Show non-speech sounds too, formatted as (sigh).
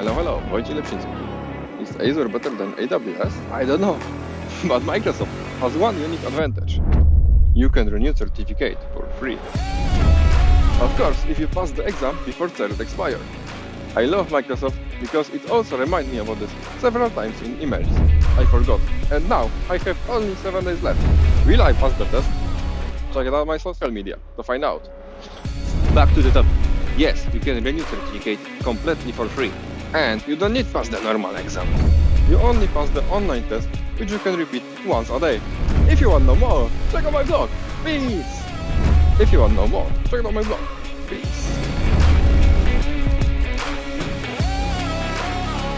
Hello, hello, Wojciech Lepszyński. Is Azure better than AWS? I don't know. (laughs) but Microsoft has one unique advantage. You can renew certificate for free. Of course, if you pass the exam before cert expire. I love Microsoft because it also reminds me about this several times in emails. I forgot. And now I have only 7 days left. Will I pass the test? Check out my social media to find out. Back to the topic. Yes, you can renew certificate completely for free. And you don't need pass the normal exam. You only pass the online test, which you can repeat once a day. If you want know more, check out my blog. Peace! If you want know more, check out my blog. Peace!